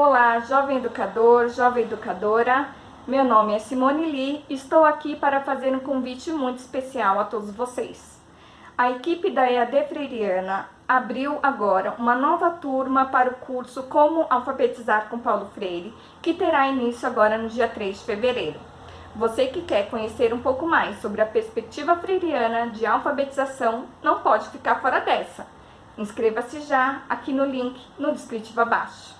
Olá, jovem educador, jovem educadora. Meu nome é Simone Lee e estou aqui para fazer um convite muito especial a todos vocês. A equipe da EAD Freiriana abriu agora uma nova turma para o curso Como Alfabetizar com Paulo Freire, que terá início agora no dia 3 de fevereiro. Você que quer conhecer um pouco mais sobre a perspectiva freiriana de alfabetização, não pode ficar fora dessa. Inscreva-se já aqui no link no descritivo abaixo.